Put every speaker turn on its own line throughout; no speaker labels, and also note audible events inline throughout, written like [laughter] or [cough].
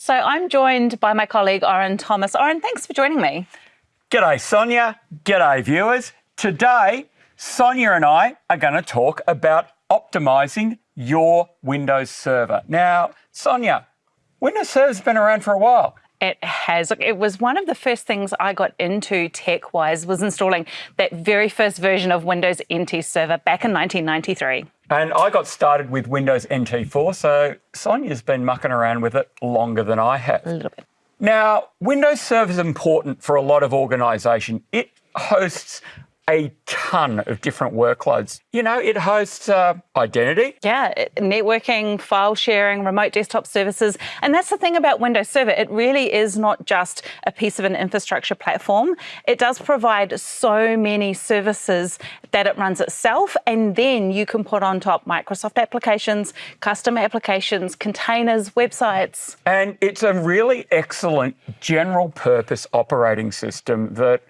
So I'm joined by my colleague, Oren Thomas. Oren, thanks for joining me.
G'day, Sonia. G'day, viewers. Today, Sonia and I are going to talk about optimizing your Windows Server. Now, Sonia, Windows Server's been around for a while.
It has. Look, it was one of the first things I got into tech-wise was installing that very first version of Windows NT Server back in 1993.
And I got started with Windows NT4, so Sonia's been mucking around with it longer than I have.
A little bit.
Now, Windows Server is important for a lot of organisation. It hosts a ton of different workloads. You know, it hosts uh, identity.
Yeah, networking, file sharing, remote desktop services. And that's the thing about Windows Server. It really is not just a piece of an infrastructure platform. It does provide so many services that it runs itself. And then you can put on top Microsoft applications, custom applications, containers, websites.
And it's a really excellent general purpose operating system that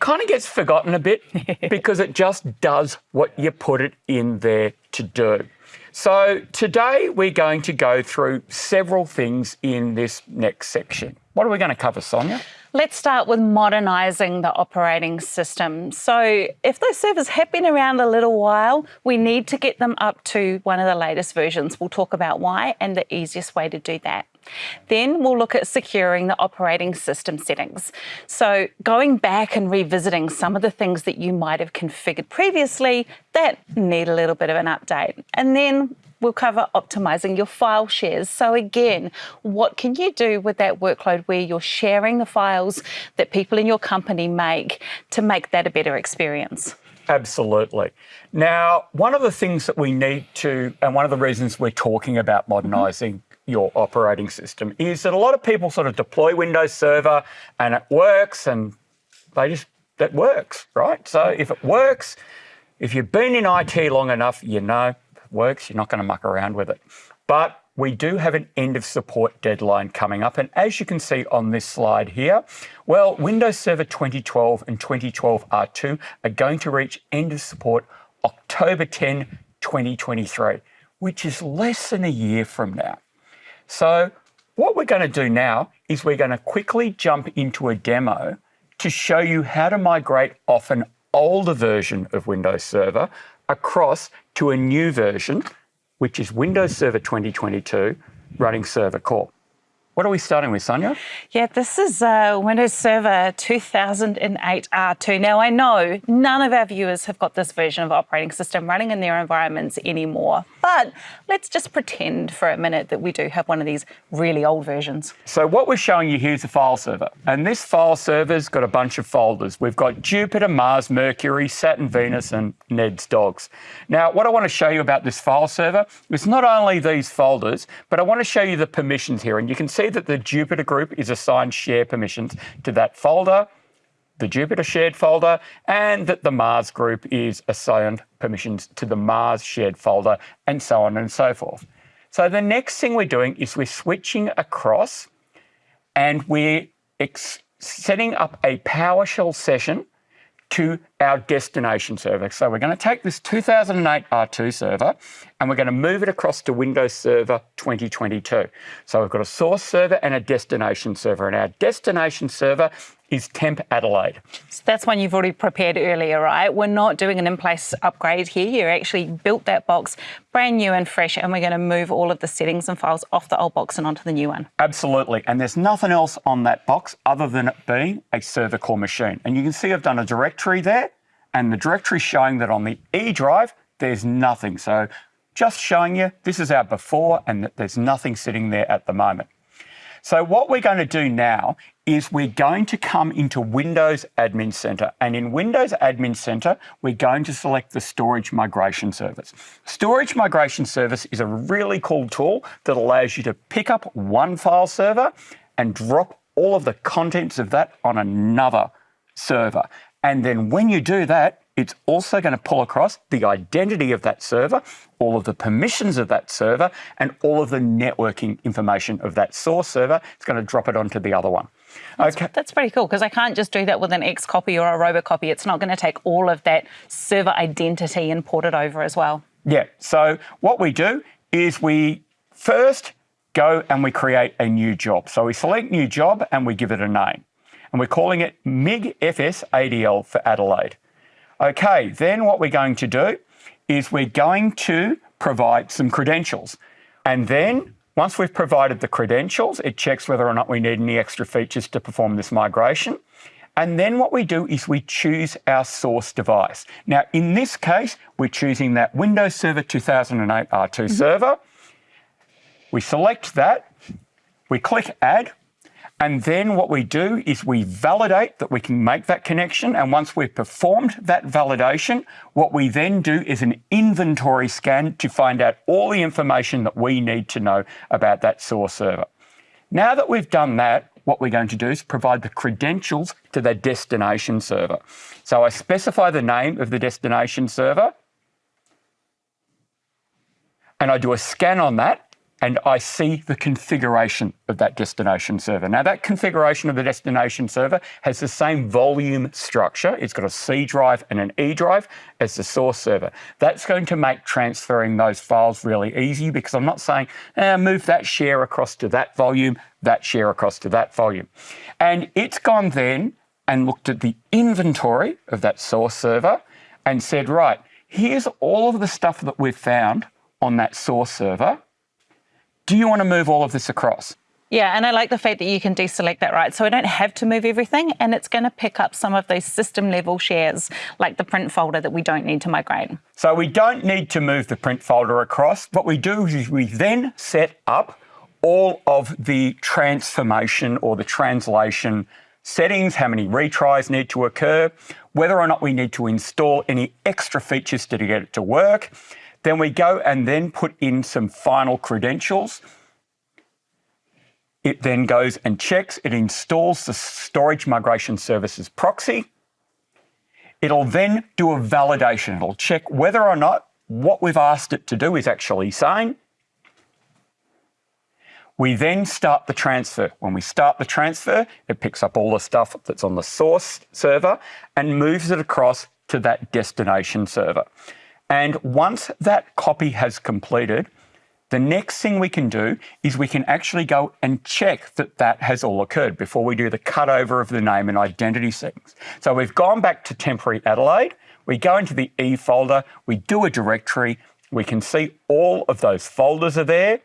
kind of gets forgotten a bit [laughs] because it just does what you put it in there to do. So today we're going to go through several things in this next section. What are we going to cover, Sonia?
Let's start with modernising the operating system. So if those servers have been around a little while, we need to get them up to one of the latest versions. We'll talk about why and the easiest way to do that. Then we'll look at securing the operating system settings. So going back and revisiting some of the things that you might have configured previously that need a little bit of an update. And then we'll cover optimizing your file shares. So again, what can you do with that workload where you're sharing the files that people in your company make to make that a better experience?
Absolutely. Now, one of the things that we need to, and one of the reasons we're talking about modernizing mm -hmm your operating system is that a lot of people sort of deploy Windows Server and it works and they just, that works, right? So if it works, if you've been in IT long enough, you know works, you're not going to muck around with it. But we do have an end of support deadline coming up. And as you can see on this slide here, well, Windows Server 2012 and 2012 R2 are going to reach end of support October 10, 2023, which is less than a year from now. So what we're going to do now is we're going to quickly jump into a demo to show you how to migrate off an older version of Windows Server across to a new version, which is Windows Server 2022 running Server Core. What are we starting with, Sonia?
Yeah, this is uh, Windows Server 2008 R2. Now, I know none of our viewers have got this version of operating system running in their environments anymore, but let's just pretend for a minute that we do have one of these really old versions.
So what we're showing you here is a file server, and this file server's got a bunch of folders. We've got Jupiter, Mars, Mercury, Saturn, Venus, and Ned's dogs. Now, what I want to show you about this file server is not only these folders, but I want to show you the permissions here, and you can see that the Jupiter group is assigned share permissions to that folder, the Jupiter shared folder, and that the Mars group is assigned permissions to the Mars shared folder, and so on and so forth. So the next thing we're doing is we're switching across and we're setting up a PowerShell session to our destination server. So we're going to take this 2008 R2 server and we're going to move it across to Windows Server 2022. So we've got a source server and a destination server and our destination server is Temp Adelaide.
So that's one you've already prepared earlier, right? We're not doing an in-place upgrade here. You actually built that box brand new and fresh, and we're going to move all of the settings and files off the old box and onto the new one.
Absolutely. And there's nothing else on that box other than it being a server core machine. And you can see I've done a directory there, and the directory showing that on the E drive, there's nothing. So just showing you this is our before and there's nothing sitting there at the moment. So what we're going to do now is we're going to come into Windows Admin Center. And in Windows Admin Center, we're going to select the Storage Migration Service. Storage Migration Service is a really cool tool that allows you to pick up one file server and drop all of the contents of that on another server. And then when you do that, it's also going to pull across the identity of that server, all of the permissions of that server, and all of the networking information of that source server. It's going to drop it onto the other one.
That's, okay. that's pretty cool because I can't just do that with an X copy or a robocopy. It's not going to take all of that server identity and port it over as well.
Yeah. So what we do is we first go and we create a new job. So we select new job and we give it a name. And we're calling it MIG FS ADL for Adelaide. Okay, then what we're going to do is we're going to provide some credentials. And then once we've provided the credentials, it checks whether or not we need any extra features to perform this migration. And then what we do is we choose our source device. Now, in this case, we're choosing that Windows Server 2008 R2 mm -hmm. server. We select that, we click Add, and then what we do is we validate that we can make that connection. And once we've performed that validation, what we then do is an inventory scan to find out all the information that we need to know about that source server. Now that we've done that, what we're going to do is provide the credentials to the destination server. So I specify the name of the destination server and I do a scan on that and I see the configuration of that destination server. Now that configuration of the destination server has the same volume structure. It's got a C drive and an E drive as the source server. That's going to make transferring those files really easy because I'm not saying, eh, move that share across to that volume, that share across to that volume. And it's gone then and looked at the inventory of that source server and said, right, here's all of the stuff that we've found on that source server do you want to move all of this across?
Yeah, and I like the fact that you can deselect that, right? So I don't have to move everything, and it's going to pick up some of those system level shares, like the print folder that we don't need to migrate.
So we don't need to move the print folder across. What we do is we then set up all of the transformation or the translation settings, how many retries need to occur, whether or not we need to install any extra features to get it to work, then we go and then put in some final credentials. It then goes and checks, it installs the storage migration services proxy. It'll then do a validation. It'll check whether or not what we've asked it to do is actually saying. We then start the transfer. When we start the transfer, it picks up all the stuff that's on the source server and moves it across to that destination server. And once that copy has completed, the next thing we can do is we can actually go and check that that has all occurred before we do the cutover of the name and identity settings. So we've gone back to temporary Adelaide, we go into the E folder, we do a directory, we can see all of those folders are there.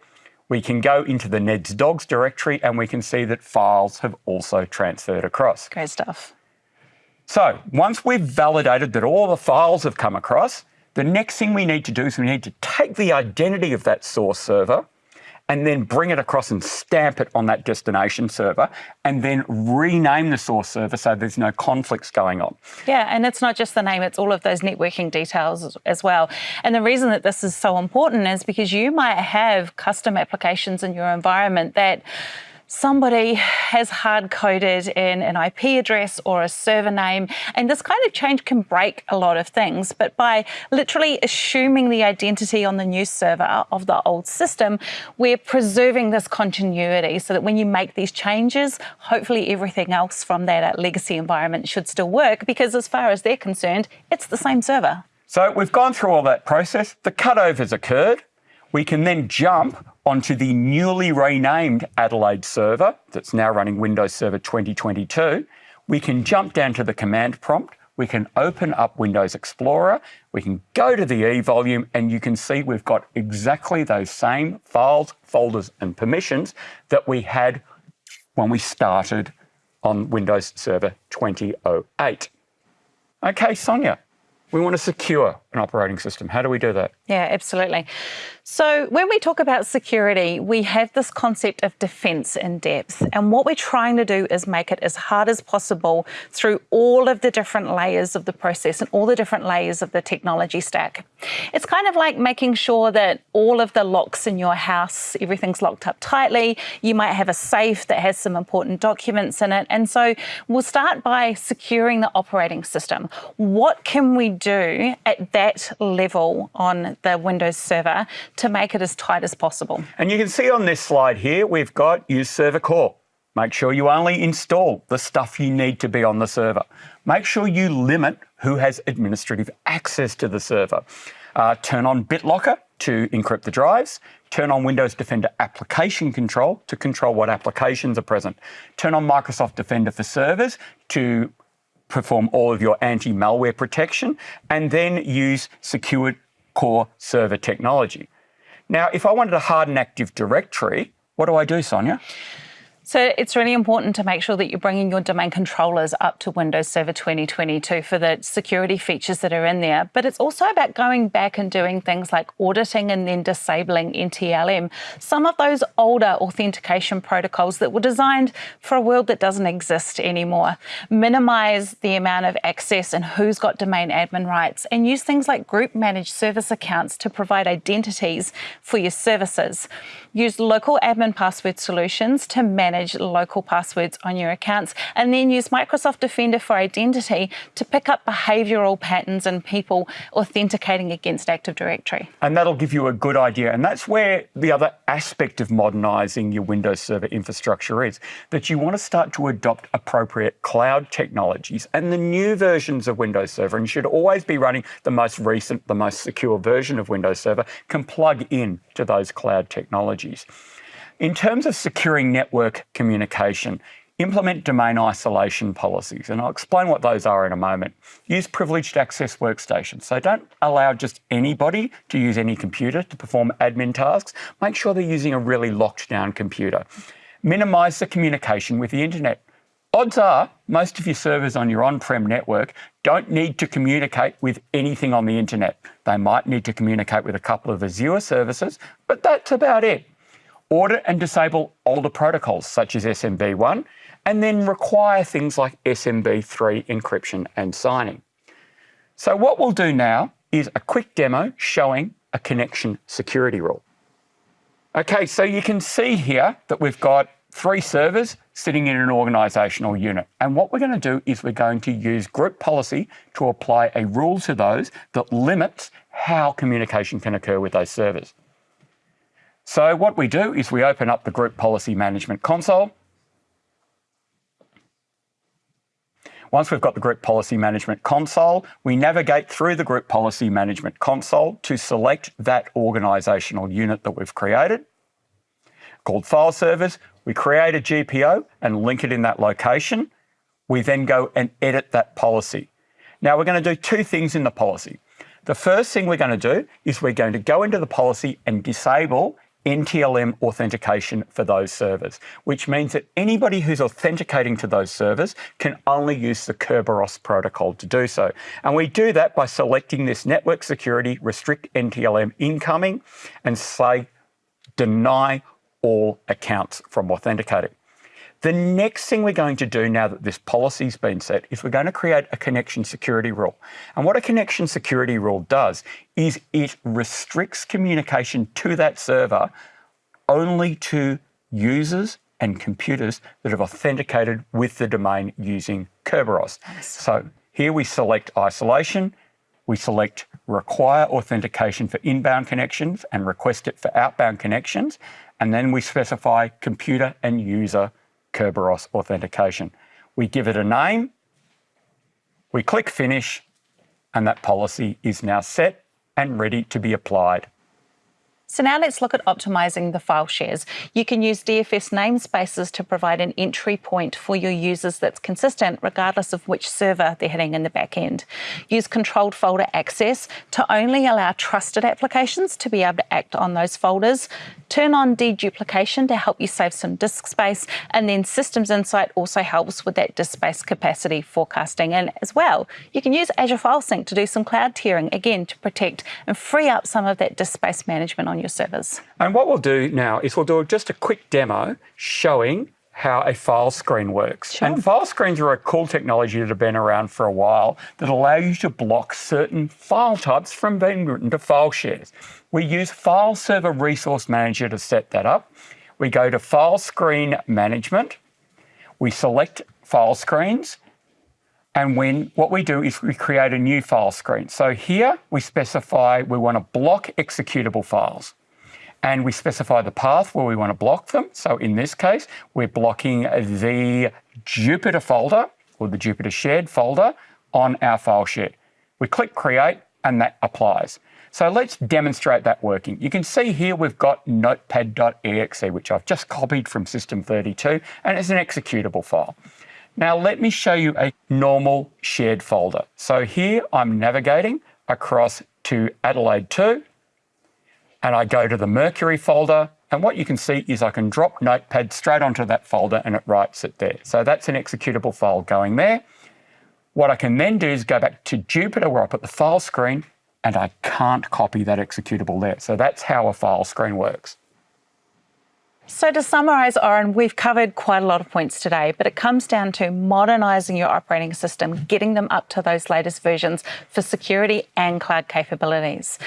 We can go into the Ned's Dogs directory and we can see that files have also transferred across.
Great stuff.
So once we've validated that all the files have come across, the next thing we need to do is we need to take the identity of that source server and then bring it across and stamp it on that destination server and then rename the source server so there's no conflicts going on.
Yeah, and it's not just the name, it's all of those networking details as well. And the reason that this is so important is because you might have custom applications in your environment that somebody has hard coded in an IP address or a server name. And this kind of change can break a lot of things. But by literally assuming the identity on the new server of the old system, we're preserving this continuity so that when you make these changes, hopefully everything else from that uh, legacy environment should still work because as far as they're concerned, it's the same server.
So we've gone through all that process. The cutover's occurred. We can then jump onto the newly renamed Adelaide server that's now running Windows Server 2022, we can jump down to the command prompt, we can open up Windows Explorer, we can go to the E volume, and you can see we've got exactly those same files, folders, and permissions that we had when we started on Windows Server 2008. Okay, Sonia, we want to secure an operating system. How do we do that?
Yeah, absolutely. So when we talk about security, we have this concept of defense in depth. And what we're trying to do is make it as hard as possible through all of the different layers of the process and all the different layers of the technology stack. It's kind of like making sure that all of the locks in your house, everything's locked up tightly. You might have a safe that has some important documents in it. And so we'll start by securing the operating system. What can we do at that level on the Windows server to make it as tight as possible.
And you can see on this slide here, we've got use server core. Make sure you only install the stuff you need to be on the server. Make sure you limit who has administrative access to the server. Uh, turn on BitLocker to encrypt the drives, turn on Windows Defender application control to control what applications are present, turn on Microsoft Defender for servers to perform all of your anti-malware protection, and then use secured core server technology. Now, if I wanted to harden Active Directory, what do I do, Sonia?
So it's really important to make sure that you're bringing your domain controllers up to Windows Server 2022 for the security features that are in there. But it's also about going back and doing things like auditing and then disabling NTLM. Some of those older authentication protocols that were designed for a world that doesn't exist anymore. Minimize the amount of access and who's got domain admin rights and use things like group managed service accounts to provide identities for your services. Use local admin password solutions to manage local passwords on your accounts, and then use Microsoft Defender for Identity to pick up behavioural patterns in people authenticating against Active Directory.
And that'll give you a good idea. And that's where the other aspect of modernising your Windows Server infrastructure is that you want to start to adopt appropriate cloud technologies and the new versions of Windows Server, and you should always be running the most recent, the most secure version of Windows Server, can plug in to those cloud technologies. In terms of securing network communication, implement domain isolation policies, and I'll explain what those are in a moment. Use privileged access workstations. So don't allow just anybody to use any computer to perform admin tasks. Make sure they're using a really locked down computer. Minimize the communication with the internet. Odds are most of your servers on your on-prem network don't need to communicate with anything on the internet. They might need to communicate with a couple of Azure services, but that's about it audit and disable older protocols such as SMB1, and then require things like SMB3 encryption and signing. So what we'll do now is a quick demo showing a connection security rule. Okay, so you can see here that we've got three servers sitting in an organisational unit. And what we're going to do is we're going to use group policy to apply a rule to those that limits how communication can occur with those servers. So what we do is we open up the Group Policy Management console. Once we've got the Group Policy Management console, we navigate through the Group Policy Management console to select that organisational unit that we've created. Called File Servers, we create a GPO and link it in that location. We then go and edit that policy. Now we're going to do two things in the policy. The first thing we're going to do is we're going to go into the policy and disable NTLM authentication for those servers, which means that anybody who's authenticating to those servers can only use the Kerberos protocol to do so. And we do that by selecting this network security, restrict NTLM incoming, and say deny all accounts from authenticating. The next thing we're going to do now that this policy's been set is we're going to create a connection security rule. And what a connection security rule does is it restricts communication to that server only to users and computers that have authenticated with the domain using Kerberos. Nice. So here we select isolation, we select require authentication for inbound connections and request it for outbound connections, and then we specify computer and user Kerberos authentication. We give it a name, we click finish, and that policy is now set and ready to be applied.
So now let's look at optimizing the file shares. You can use DFS namespaces to provide an entry point for your users that's consistent regardless of which server they're hitting in the back end. Use controlled folder access to only allow trusted applications to be able to act on those folders. Turn on deduplication to help you save some disk space. And then Systems Insight also helps with that disk space capacity forecasting. And as well, you can use Azure File Sync to do some cloud tiering, again, to protect and free up some of that disk space management on your servers.
And what we'll do now is we'll do just a quick demo showing how a file screen works. Sure. And file screens are a cool technology that have been around for a while that allow you to block certain file types from being written to file shares. We use File Server Resource Manager to set that up. We go to File Screen Management. We select file screens and when what we do is we create a new file screen. So here we specify we want to block executable files. And we specify the path where we want to block them. So in this case, we're blocking the Jupiter folder or the Jupiter shared folder on our file share. We click create and that applies. So let's demonstrate that working. You can see here we've got notepad.exe, which I've just copied from System32, and it's an executable file. Now let me show you a normal shared folder. So here I'm navigating across to Adelaide 2, and I go to the Mercury folder, and what you can see is I can drop Notepad straight onto that folder and it writes it there. So that's an executable file going there. What I can then do is go back to Jupiter where I put the file screen and I can't copy that executable there. So that's how a file screen works.
So to summarise, Oren, we've covered quite a lot of points today, but it comes down to modernising your operating system, getting them up to those latest versions for security and cloud capabilities.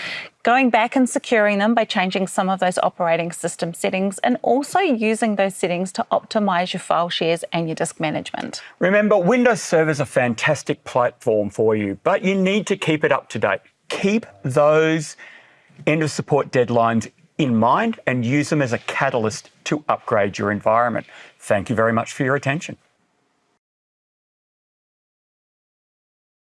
Going back and securing them by changing some of those operating system settings and also using those settings to optimise your file shares and your disk management.
Remember, Windows Server is a fantastic platform for you, but you need to keep it up to date. Keep those end of support deadlines in mind and use them as a catalyst to upgrade your environment. Thank you very much for your attention.